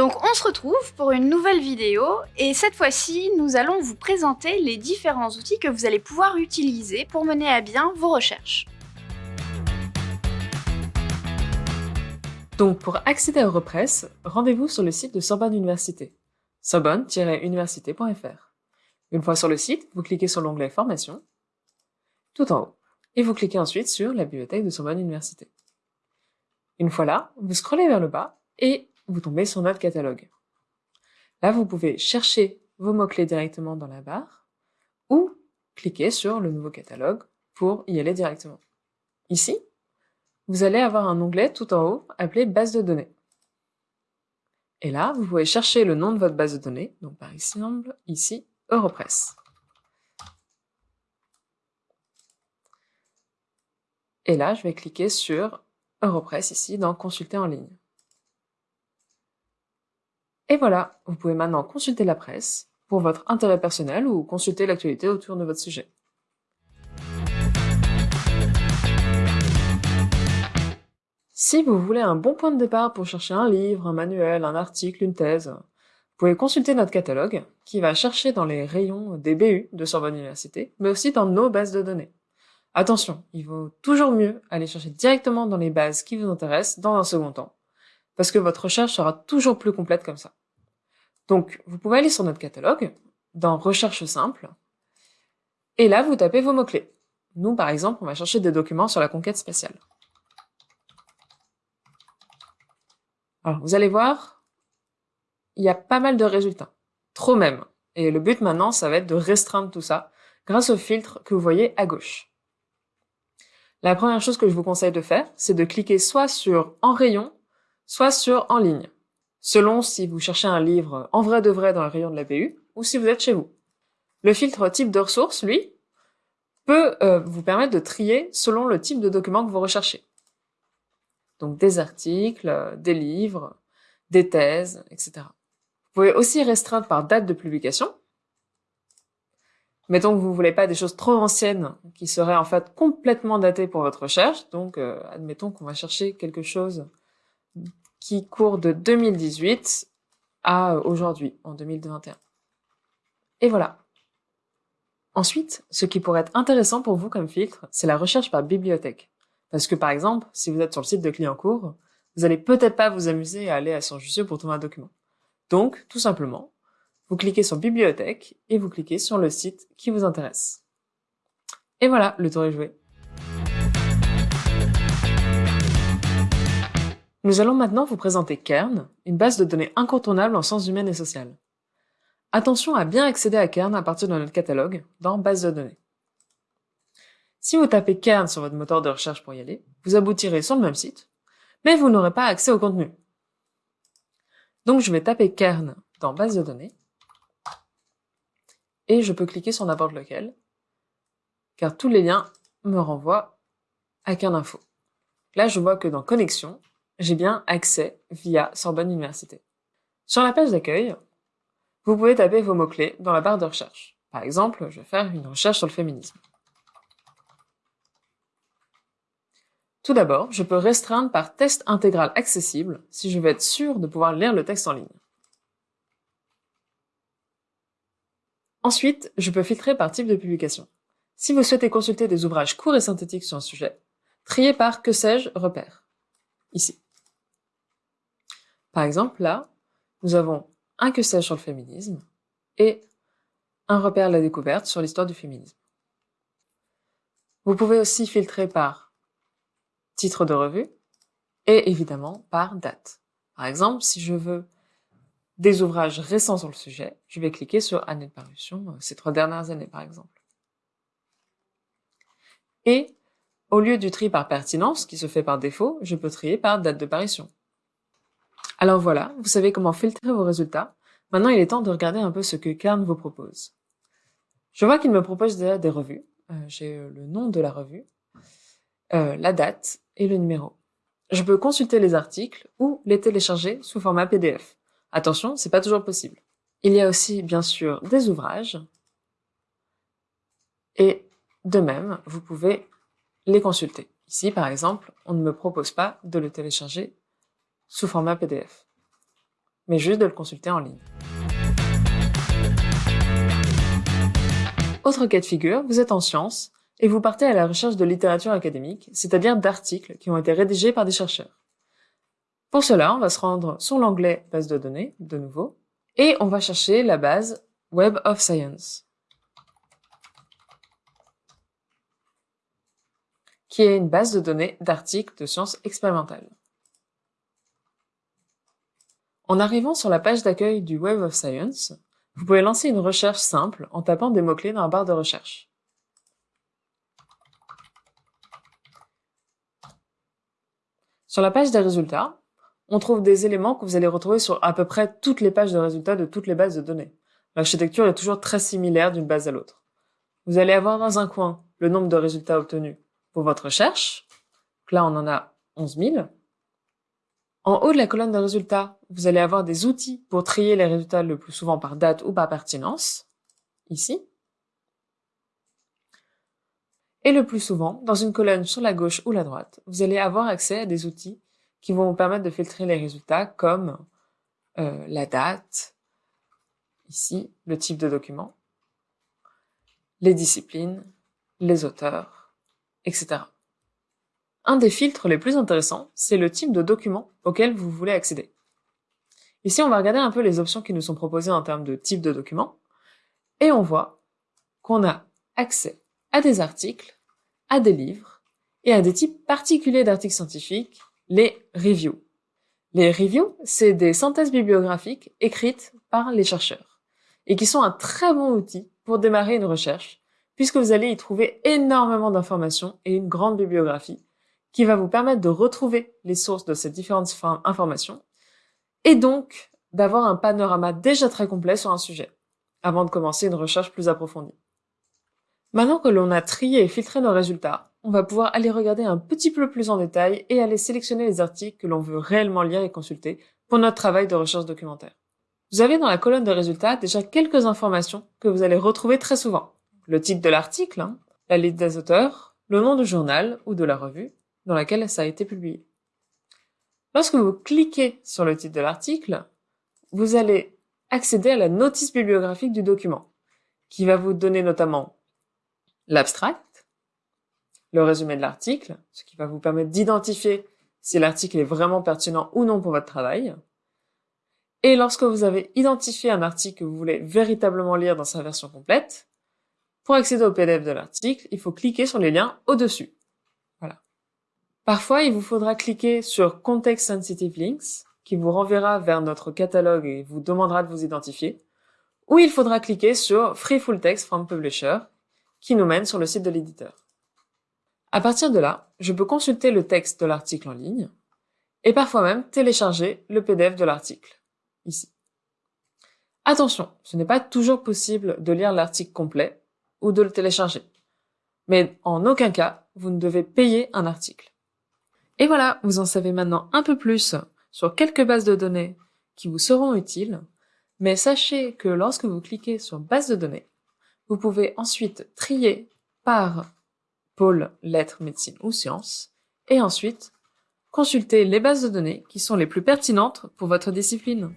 Donc on se retrouve pour une nouvelle vidéo et cette fois-ci nous allons vous présenter les différents outils que vous allez pouvoir utiliser pour mener à bien vos recherches. Donc pour accéder à Europress, rendez-vous sur le site de Sorbonne Université, sorbonne-université.fr. Une fois sur le site, vous cliquez sur l'onglet Formation, tout en haut, et vous cliquez ensuite sur la bibliothèque de Sorbonne Université. Une fois là, vous scrollez vers le bas et vous tombez sur notre catalogue. Là, vous pouvez chercher vos mots-clés directement dans la barre ou cliquer sur le nouveau catalogue pour y aller directement. Ici, vous allez avoir un onglet tout en haut appelé base de données. Et là, vous pouvez chercher le nom de votre base de données, donc par exemple, ici, Europress. Et là, je vais cliquer sur Europress ici dans Consulter en ligne. Et voilà, vous pouvez maintenant consulter la presse pour votre intérêt personnel ou consulter l'actualité autour de votre sujet. Si vous voulez un bon point de départ pour chercher un livre, un manuel, un article, une thèse, vous pouvez consulter notre catalogue qui va chercher dans les rayons des BU de Sorbonne Université, mais aussi dans nos bases de données. Attention, il vaut toujours mieux aller chercher directement dans les bases qui vous intéressent dans un second temps, parce que votre recherche sera toujours plus complète comme ça. Donc, vous pouvez aller sur notre catalogue, dans Recherche simple, et là, vous tapez vos mots-clés. Nous, par exemple, on va chercher des documents sur la conquête spatiale. Alors, vous allez voir, il y a pas mal de résultats. Trop même. Et le but maintenant, ça va être de restreindre tout ça grâce au filtre que vous voyez à gauche. La première chose que je vous conseille de faire, c'est de cliquer soit sur « En rayon », soit sur « En ligne » selon si vous cherchez un livre en vrai de vrai dans le rayon de la BU ou si vous êtes chez vous. Le filtre type de ressources, lui, peut euh, vous permettre de trier selon le type de document que vous recherchez. Donc des articles, euh, des livres, des thèses, etc. Vous pouvez aussi restreindre par date de publication. Mettons que vous voulez pas des choses trop anciennes qui seraient en fait complètement datées pour votre recherche. Donc, euh, admettons qu'on va chercher quelque chose qui court de 2018 à aujourd'hui, en 2021. Et voilà. Ensuite, ce qui pourrait être intéressant pour vous comme filtre, c'est la recherche par bibliothèque. Parce que par exemple, si vous êtes sur le site de Clientcourt, vous allez peut-être pas vous amuser à aller à son Jussieu pour trouver un document. Donc, tout simplement, vous cliquez sur Bibliothèque et vous cliquez sur le site qui vous intéresse. Et voilà, le tour est joué. Nous allons maintenant vous présenter Kern, une base de données incontournable en sciences humaines et sociales. Attention à bien accéder à Kern à partir de notre catalogue dans Base de données. Si vous tapez Kern sur votre moteur de recherche pour y aller, vous aboutirez sur le même site, mais vous n'aurez pas accès au contenu. Donc je vais taper Kern dans Base de données, et je peux cliquer sur n'importe lequel, car tous les liens me renvoient à Kern Info. Là, je vois que dans Connexion, j'ai bien accès via Sorbonne Université. Sur la page d'accueil, vous pouvez taper vos mots-clés dans la barre de recherche. Par exemple, je vais faire une recherche sur le féminisme. Tout d'abord, je peux restreindre par test intégral accessible si je veux être sûr de pouvoir lire le texte en ligne. Ensuite, je peux filtrer par type de publication. Si vous souhaitez consulter des ouvrages courts et synthétiques sur un sujet, triez par que sais-je repère, ici. Par exemple, là, nous avons un que sais-je sur le féminisme et un repère à la découverte sur l'histoire du féminisme. Vous pouvez aussi filtrer par titre de revue et évidemment par date. Par exemple, si je veux des ouvrages récents sur le sujet, je vais cliquer sur année de parution, euh, ces trois dernières années par exemple. Et au lieu du tri par pertinence, qui se fait par défaut, je peux trier par date de parution. Alors voilà, vous savez comment filtrer vos résultats. Maintenant, il est temps de regarder un peu ce que Kern vous propose. Je vois qu'il me propose déjà des revues. Euh, j'ai euh, le nom de la revue, euh, la date et le numéro. Je peux consulter les articles ou les télécharger sous format PDF. Attention, c'est pas toujours possible. Il y a aussi, bien sûr, des ouvrages. Et de même, vous pouvez les consulter. Ici, par exemple, on ne me propose pas de le télécharger sous format PDF. mais juste de le consulter en ligne. Autre cas de figure, vous êtes en sciences et vous partez à la recherche de littérature académique, c'est-à-dire d'articles qui ont été rédigés par des chercheurs. Pour cela, on va se rendre sur l'onglet base de données, de nouveau, et on va chercher la base Web of Science, qui est une base de données d'articles de sciences expérimentales. En arrivant sur la page d'accueil du Web of Science, vous pouvez lancer une recherche simple en tapant des mots-clés dans la barre de recherche. Sur la page des résultats, on trouve des éléments que vous allez retrouver sur à peu près toutes les pages de résultats de toutes les bases de données. L'architecture est toujours très similaire d'une base à l'autre. Vous allez avoir dans un coin le nombre de résultats obtenus pour votre recherche. là, on en a 11 000. En haut de la colonne de résultats, vous allez avoir des outils pour trier les résultats le plus souvent par date ou par pertinence, ici. Et le plus souvent, dans une colonne sur la gauche ou la droite, vous allez avoir accès à des outils qui vont vous permettre de filtrer les résultats comme euh, la date, ici le type de document, les disciplines, les auteurs, etc. Un des filtres les plus intéressants, c'est le type de document auquel vous voulez accéder. Ici, on va regarder un peu les options qui nous sont proposées en termes de type de document, et on voit qu'on a accès à des articles, à des livres, et à des types particuliers d'articles scientifiques les reviews. Les reviews, c'est des synthèses bibliographiques écrites par les chercheurs et qui sont un très bon outil pour démarrer une recherche puisque vous allez y trouver énormément d'informations et une grande bibliographie qui va vous permettre de retrouver les sources de ces différentes informations et donc d'avoir un panorama déjà très complet sur un sujet avant de commencer une recherche plus approfondie. Maintenant que l'on a trié et filtré nos résultats, on va pouvoir aller regarder un petit peu plus en détail et aller sélectionner les articles que l'on veut réellement lire et consulter pour notre travail de recherche documentaire. Vous avez dans la colonne de résultats déjà quelques informations que vous allez retrouver très souvent. Le titre de l'article, hein, la liste des auteurs, le nom du journal ou de la revue dans laquelle ça a été publié. Lorsque vous cliquez sur le titre de l'article, vous allez accéder à la notice bibliographique du document, qui va vous donner notamment l'abstract, le résumé de l'article, ce qui va vous permettre d'identifier si l'article est vraiment pertinent ou non pour votre travail. Et lorsque vous avez identifié un article que vous voulez véritablement lire dans sa version complète, pour accéder au PDF de l'article, il faut cliquer sur les liens au-dessus. Parfois, il vous faudra cliquer sur Context Sensitive Links, qui vous renverra vers notre catalogue et vous demandera de vous identifier, ou il faudra cliquer sur Free Full Text from Publisher, qui nous mène sur le site de l'éditeur. À partir de là, je peux consulter le texte de l'article en ligne et parfois même télécharger le PDF de l'article, ici. Attention, ce n'est pas toujours possible de lire l'article complet ou de le télécharger. Mais en aucun cas, vous ne devez payer un article. Et voilà, vous en savez maintenant un peu plus sur quelques bases de données qui vous seront utiles, mais sachez que lorsque vous cliquez sur base de données, vous pouvez ensuite trier par pôle lettres, médecine ou sciences, et ensuite consultez les bases de données qui sont les plus pertinentes pour votre discipline.